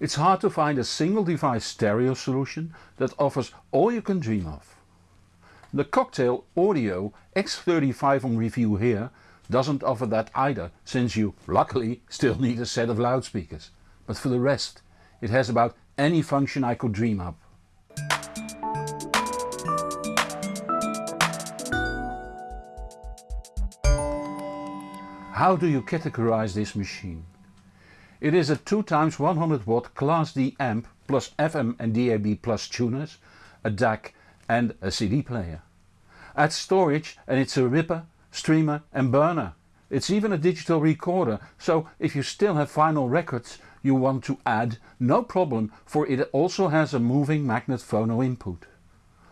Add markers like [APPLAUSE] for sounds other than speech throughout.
It's hard to find a single device stereo solution that offers all you can dream of. The Cocktail Audio X35 on review here doesn't offer that either since you, luckily, still [LAUGHS] need a set of loudspeakers. But for the rest, it has about any function I could dream up. How do you categorize this machine? It is a 2 x 100 watt Class D amp plus FM and DAB plus tuners, a DAC and a CD player. Add storage and it's a ripper, streamer and burner. It's even a digital recorder, so if you still have vinyl records you want to add, no problem for it also has a moving magnet phono input.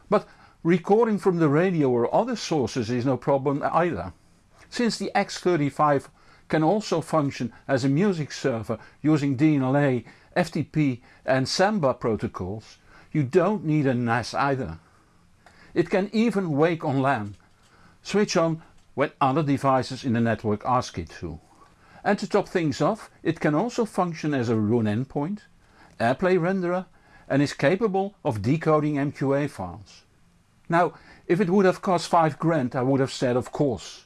But recording from the radio or other sources is no problem either. Since the X35 can also function as a music server using DLNA, FTP and Samba protocols, you don't need a NAS either. It can even wake on LAN, switch on when other devices in the network ask it to. And to top things off, it can also function as a Roon endpoint, AirPlay renderer and is capable of decoding MQA files. Now if it would have cost 5 grand I would have said of course.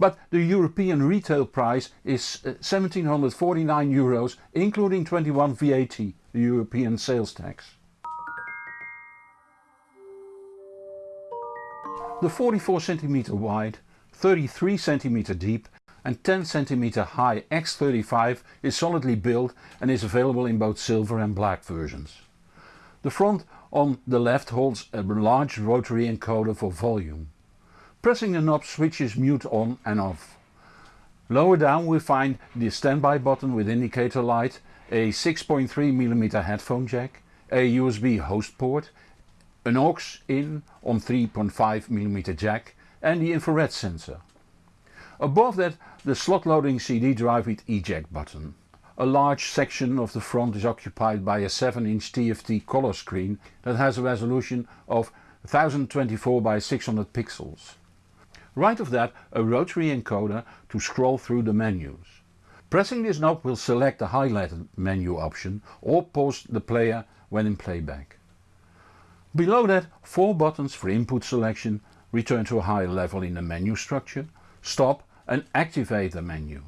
But the European retail price is 1749 uh, euros including 21 VAT, the European sales tax. The 44 cm wide, 33 cm deep and 10 cm high X35 is solidly built and is available in both silver and black versions. The front on the left holds a large rotary encoder for volume. Pressing the knob switches mute on and off. Lower down we find the standby button with indicator light, a 6.3mm headphone jack, a USB host port, an aux in on 3.5mm jack and the infrared sensor. Above that the slot loading CD drive with eject button. A large section of the front is occupied by a 7 inch TFT color screen that has a resolution of 1024 by 600 pixels. Right of that a rotary encoder to scroll through the menus. Pressing this knob will select the highlighted menu option or pause the player when in playback. Below that 4 buttons for input selection, return to a higher level in the menu structure, stop and activate the menu.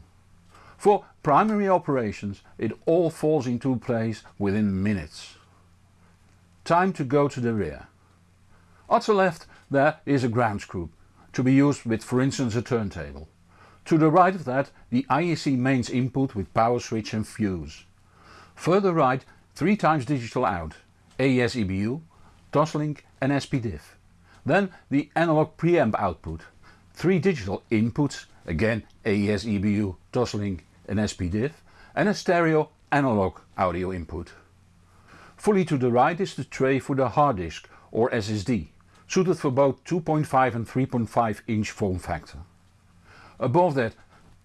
For primary operations it all falls into place within minutes. Time to go to the rear. At the left there is a ground group to be used with for instance a turntable. To the right of that the IEC mains input with power switch and fuse. Further right 3 times digital out, AES EBU, Toslink and SPDIF. Then the analog preamp output, 3 digital inputs, again AES EBU, Toslink and SPDIF and a stereo analog audio input. Fully to the right is the tray for the hard disk or SSD suited for both 2.5 and 3.5 inch form factor. Above that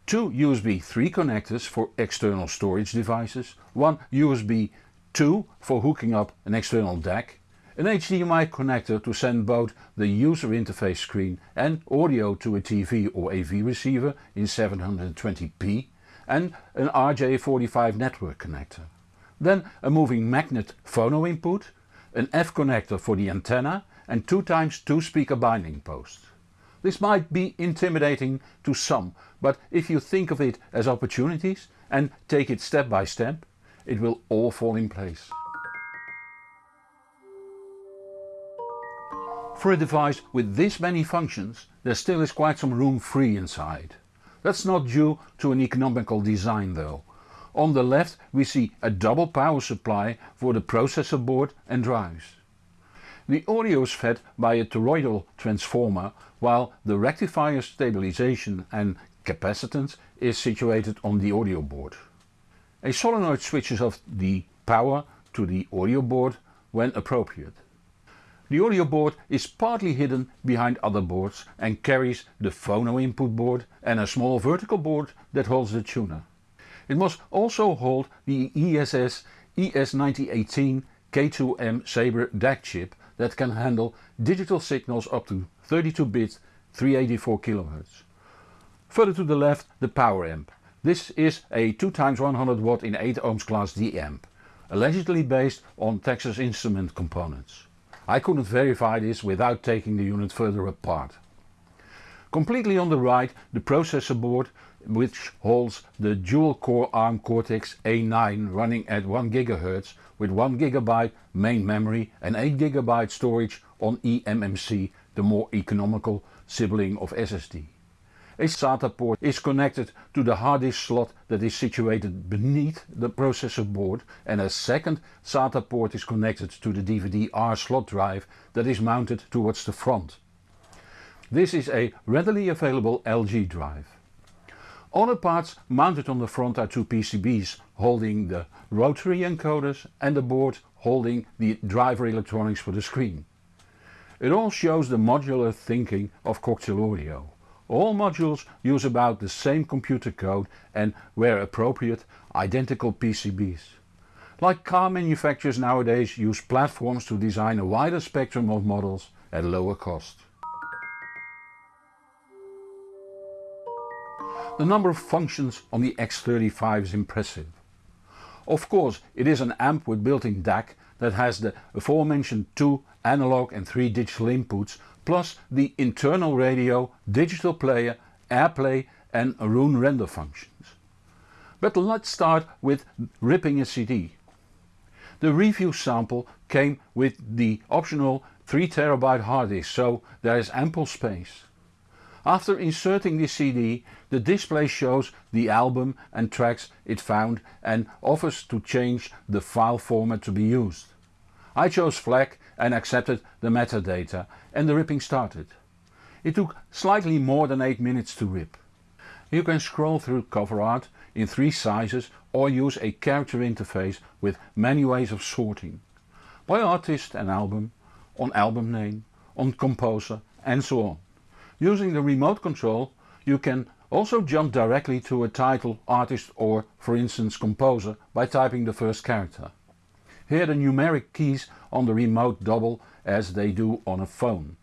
two USB 3 connectors for external storage devices, one USB 2 for hooking up an external DAC, an HDMI connector to send both the user interface screen and audio to a TV or AV receiver in 720p and an RJ45 network connector. Then a moving magnet phono input, an F connector for the antenna and 2 times 2 speaker binding posts. This might be intimidating to some, but if you think of it as opportunities and take it step by step, it will all fall in place. For a device with this many functions there still is quite some room free inside. That's not due to an economical design though. On the left we see a double power supply for the processor board and drives. The audio is fed by a toroidal transformer while the rectifier stabilization and capacitance is situated on the audio board. A solenoid switches off the power to the audio board when appropriate. The audio board is partly hidden behind other boards and carries the phono input board and a small vertical board that holds the tuner. It must also hold the ESS ES9018 K2M Sabre DAC chip that can handle digital signals up to 32 bit 384 kHz. Further to the left the power amp. This is a 2 x 100 watt in 8 ohms class D amp. allegedly based on Texas Instrument components. I couldn't verify this without taking the unit further apart. Completely on the right the processor board which holds the dual core ARM Cortex A9 running at 1 GHz with 1 GB main memory and 8 GB storage on eMMC, the more economical sibling of SSD. A SATA port is connected to the hard disk slot that is situated beneath the processor board and a second SATA port is connected to the DVD-R slot drive that is mounted towards the front. This is a readily available LG drive. Other parts mounted on the front are two PCBs holding the rotary encoders and the board holding the driver electronics for the screen. It all shows the modular thinking of Cocktail Audio. All modules use about the same computer code and where appropriate identical PCBs. Like car manufacturers nowadays use platforms to design a wider spectrum of models at lower cost. The number of functions on the X35 is impressive. Of course it is an amp with built-in DAC that has the aforementioned two analog and three digital inputs plus the internal radio, digital player, AirPlay and Roon render functions. But let's start with ripping a CD. The review sample came with the optional 3TB hard disk so there is ample space. After inserting the CD the display shows the album and tracks it found and offers to change the file format to be used. I chose FLAC and accepted the metadata and the ripping started. It took slightly more than 8 minutes to rip. You can scroll through cover art in 3 sizes or use a character interface with many ways of sorting. By artist and album, on album name, on composer and so on. Using the remote control you can also jump directly to a title, artist or for instance composer by typing the first character. Here the numeric keys on the remote double as they do on a phone.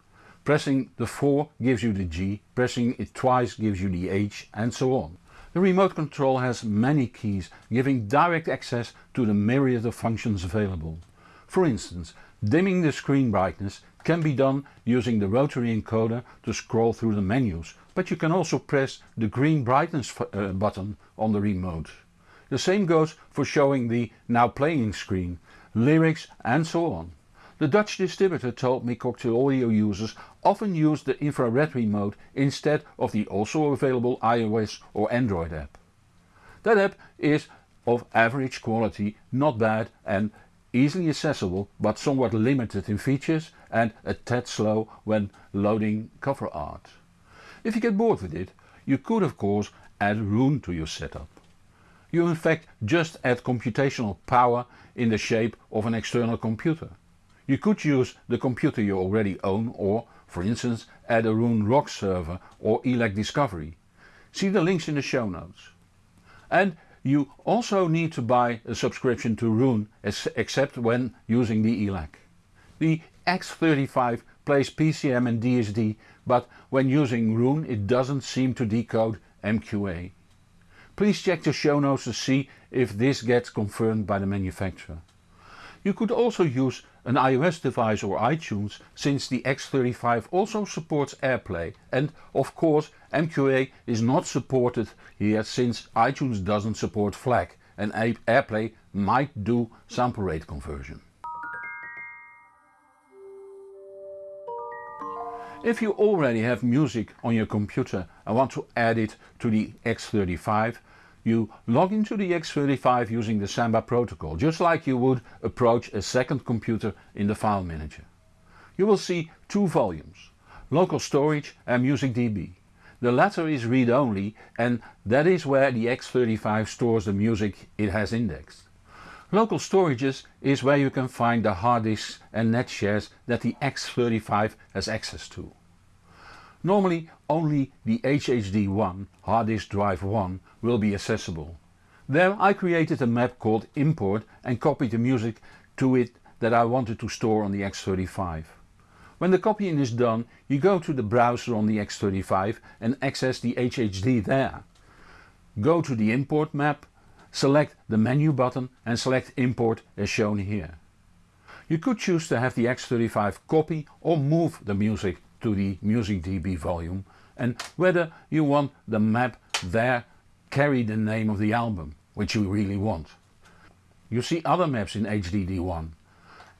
Pressing the 4 gives you the G, pressing it twice gives you the H and so on. The remote control has many keys giving direct access to the myriad of functions available. For instance, dimming the screen brightness can be done using the rotary encoder to scroll through the menus, but you can also press the green brightness uh, button on the remote. The same goes for showing the now playing screen lyrics and so on. The Dutch distributor told me Cocktail Audio users often use the infrared remote instead of the also available iOS or Android app. That app is of average quality, not bad and easily accessible but somewhat limited in features and a tad slow when loading cover art. If you get bored with it, you could of course add Roon to your setup. You in fact just add computational power in the shape of an external computer. You could use the computer you already own or, for instance, add a Roon ROX server or ELAC Discovery. See the links in the show notes. And you also need to buy a subscription to Roon except when using the ELAC. The X35 plays PCM and DSD but when using Roon it doesn't seem to decode MQA. Please check the show notes to see if this gets confirmed by the manufacturer. You could also use an iOS device or iTunes since the X35 also supports AirPlay and of course MQA is not supported here since iTunes doesn't support FLAC and AirPlay might do sample rate conversion. If you already have music on your computer and want to add it to the X35, you log into the X35 using the Samba protocol, just like you would approach a second computer in the file manager. You will see two volumes, local storage and MusicDB. The latter is read-only and that is where the X35 stores the music it has indexed. Local storages is where you can find the hard disks and net shares that the X35 has access to. Normally only the HHD1 hard disk drive 1 will be accessible. There I created a map called import and copied the music to it that I wanted to store on the X35. When the copying is done you go to the browser on the X35 and access the HHD there. Go to the import map select the menu button and select import as shown here. You could choose to have the X35 copy or move the music to the MusicDB volume and whether you want the map there carry the name of the album, which you really want. You see other maps in HDD1.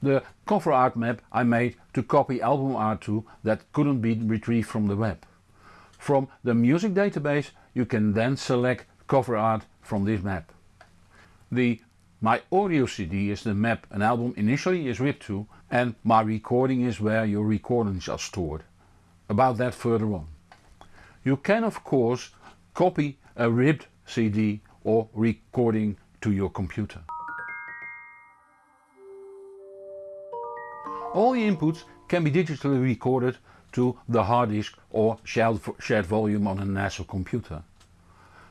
The cover art map I made to copy album art to that couldn't be retrieved from the web. From the music database you can then select cover art from this map. The My Audio CD is the map an album initially is ripped to and My Recording is where your recordings are stored. About that further on. You can of course copy a ripped CD or recording to your computer. All the inputs can be digitally recorded to the hard disk or shared volume on a NAS computer.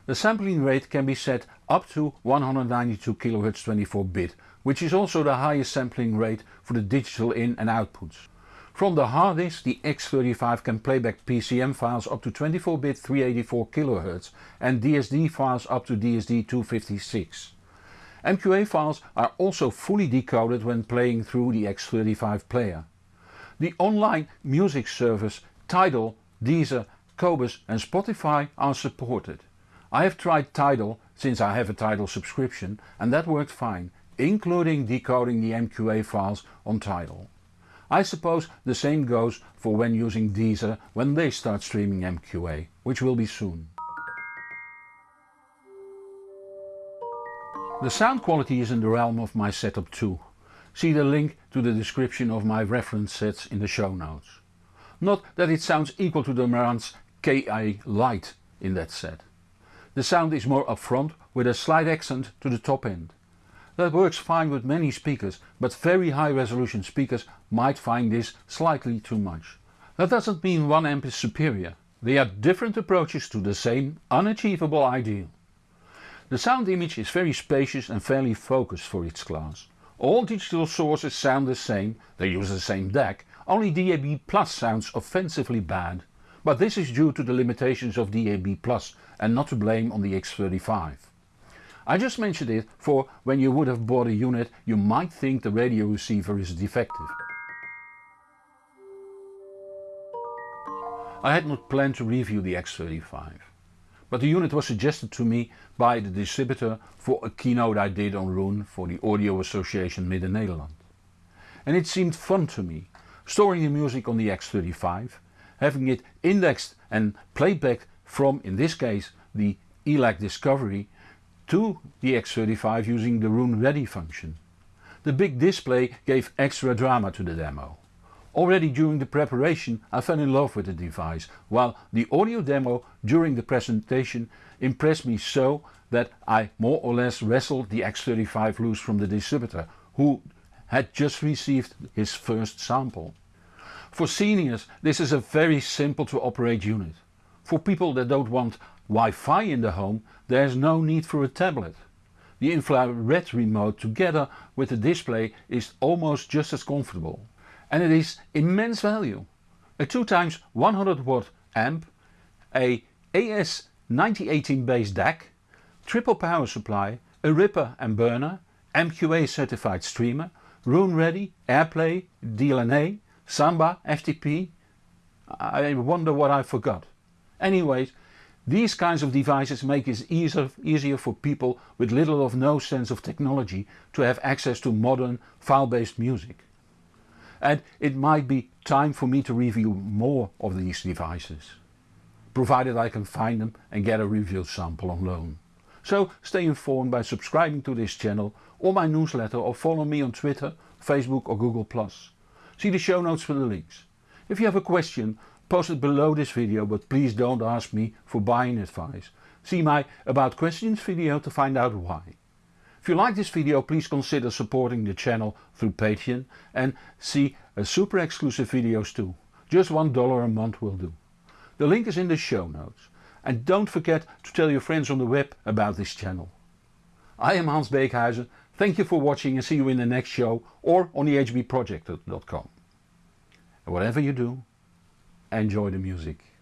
The sampling rate can be set up to 192 kHz 24 bit, which is also the highest sampling rate for the digital in and outputs. From the hard disk the X35 can playback PCM files up to 24 bit 384 kHz and DSD files up to DSD 256. MQA files are also fully decoded when playing through the X35 player. The online music service Tidal, Deezer, Qobuz and Spotify are supported. I have tried Tidal since I have a Tidal subscription and that worked fine, including decoding the MQA files on Tidal. I suppose the same goes for when using Deezer when they start streaming MQA, which will be soon. The sound quality is in the realm of my setup too. See the link to the description of my reference sets in the show notes. Not that it sounds equal to the Marantz KI Lite in that set. The sound is more upfront with a slight accent to the top end. That works fine with many speakers but very high resolution speakers might find this slightly too much. That doesn't mean one amp is superior, they are different approaches to the same unachievable ideal. The sound image is very spacious and fairly focused for its class. All digital sources sound the same, they use the same DAC, only DAB Plus sounds offensively bad. But this is due to the limitations of DAB Plus and not to blame on the X35. I just mentioned it for when you would have bought a unit you might think the radio receiver is defective. I had not planned to review the X35, but the unit was suggested to me by the distributor for a keynote I did on Roon for the Audio Association Midden-Nederland. And it seemed fun to me, storing the music on the X35 having it indexed and played back from in this case the ELAC Discovery to the X35 using the Roon Ready function. The big display gave extra drama to the demo. Already during the preparation I fell in love with the device, while the audio demo during the presentation impressed me so that I more or less wrestled the X35 loose from the distributor who had just received his first sample. For seniors this is a very simple to operate unit. For people that don't want Wi-Fi in the home there is no need for a tablet. The infrared remote together with the display is almost just as comfortable. And it is immense value. A 2 times 100 watt amp, a ES9018 base DAC, triple power supply, a ripper and burner, MQA certified streamer, Roon ready, AirPlay, DLNA, Samba, FTP, I wonder what I forgot. Anyways, these kinds of devices make it easier, easier for people with little or no sense of technology to have access to modern file-based music. And it might be time for me to review more of these devices, provided I can find them and get a review sample on loan. So stay informed by subscribing to this channel or my newsletter or follow me on Twitter, Facebook or Google+. See the show notes for the links. If you have a question, post it below this video but please don't ask me for buying advice. See my about questions video to find out why. If you like this video please consider supporting the channel through Patreon and see a super exclusive videos too. Just $1 a month will do. The link is in the show notes. And don't forget to tell your friends on the web about this channel. I am Hans Beekhuizen Thank you for watching and see you in the next show or on the hbproject.com. And whatever you do, enjoy the music.